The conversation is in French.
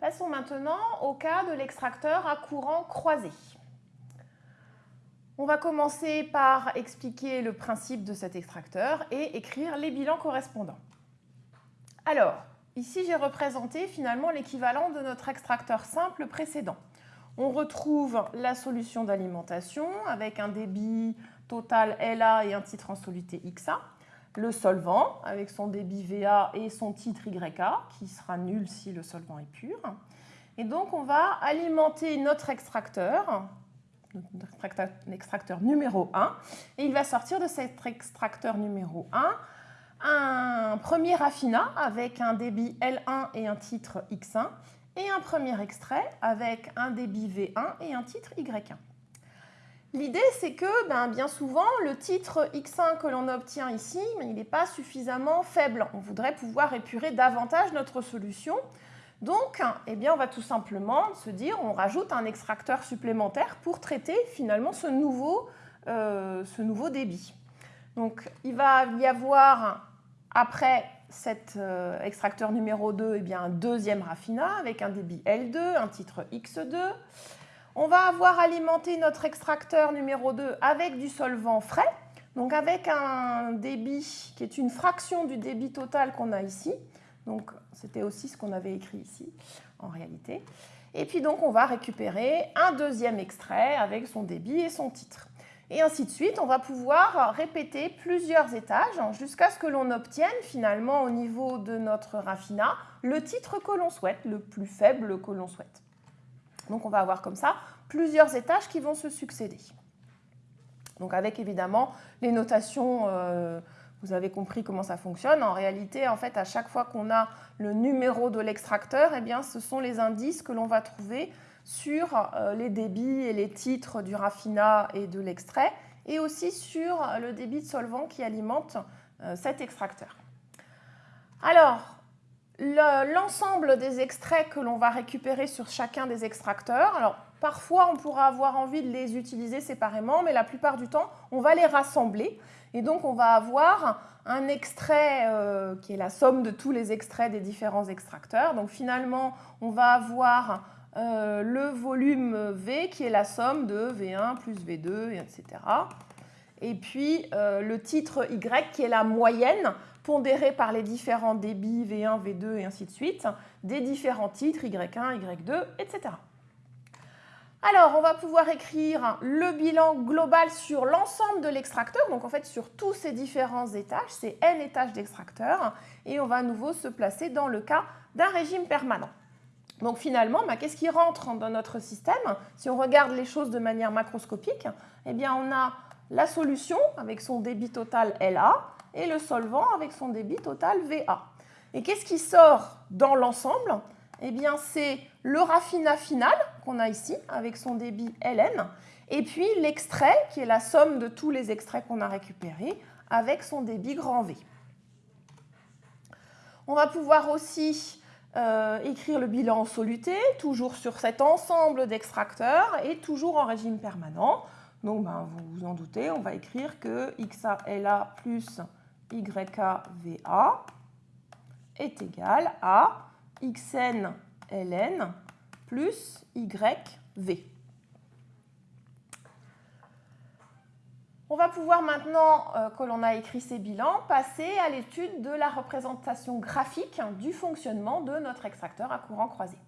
Passons maintenant au cas de l'extracteur à courant croisé. On va commencer par expliquer le principe de cet extracteur et écrire les bilans correspondants. Alors, ici j'ai représenté finalement l'équivalent de notre extracteur simple précédent. On retrouve la solution d'alimentation avec un débit total LA et un titre en soluté XA. Le solvant avec son débit VA et son titre YA qui sera nul si le solvant est pur. Et donc on va alimenter notre extracteur extracteur numéro 1. Et il va sortir de cet extracteur numéro 1 un premier raffinat avec un débit L1 et un titre X1 et un premier extrait avec un débit V1 et un titre Y1. L'idée, c'est que ben, bien souvent, le titre X1 que l'on obtient ici, il n'est pas suffisamment faible. On voudrait pouvoir épurer davantage notre solution. Donc, eh bien, on va tout simplement se dire, on rajoute un extracteur supplémentaire pour traiter finalement ce nouveau, euh, débit. Donc, il va y avoir, après cet euh, extracteur numéro 2, eh bien, un deuxième raffinat avec un débit L2, un titre X2. On va avoir alimenté notre extracteur numéro 2 avec du solvant frais, donc avec un débit qui est une fraction du débit total qu'on a ici. Donc, c'était aussi ce qu'on avait écrit ici, en réalité. Et puis donc, on va récupérer un deuxième extrait avec son débit et son titre. Et ainsi de suite, on va pouvoir répéter plusieurs étages jusqu'à ce que l'on obtienne finalement au niveau de notre raffinat le titre que l'on souhaite, le plus faible que l'on souhaite. Donc on va avoir comme ça plusieurs étages qui vont se succéder. Donc avec évidemment les notations euh, vous avez compris comment ça fonctionne. En réalité, en fait, à chaque fois qu'on a le numéro de l'extracteur, eh bien, ce sont les indices que l'on va trouver sur euh, les débits et les titres du raffinat et de l'extrait, et aussi sur le débit de solvant qui alimente euh, cet extracteur. Alors, l'ensemble des extraits que l'on va récupérer sur chacun des extracteurs, alors parfois on pourra avoir envie de les utiliser séparément, mais la plupart du temps, on va les rassembler. Et donc, on va avoir un extrait euh, qui est la somme de tous les extraits des différents extracteurs. Donc, finalement, on va avoir euh, le volume V qui est la somme de V1 plus V2, etc. Et puis, euh, le titre Y qui est la moyenne pondérée par les différents débits V1, V2 et ainsi de suite des différents titres Y1, Y2, etc. Alors, on va pouvoir écrire le bilan global sur l'ensemble de l'extracteur, donc en fait sur tous ces différents étages, c'est n étages d'extracteur, et on va à nouveau se placer dans le cas d'un régime permanent. Donc finalement, bah, qu'est-ce qui rentre dans notre système? Si on regarde les choses de manière macroscopique, eh bien on a la solution avec son débit total LA et le solvant avec son débit total VA. Et qu'est-ce qui sort dans l'ensemble? Eh bien, c'est le raffinat final qu'on a ici avec son débit Ln, et puis l'extrait qui est la somme de tous les extraits qu'on a récupérés avec son débit grand V. On va pouvoir aussi euh, écrire le bilan en soluté, toujours sur cet ensemble d'extracteurs et toujours en régime permanent. Donc, ben, vous vous en doutez, on va écrire que XALA plus YKVA est égal à xn ln plus yv. On va pouvoir maintenant euh, que l'on a écrit ces bilans, passer à l'étude de la représentation graphique du fonctionnement de notre extracteur à courant croisé.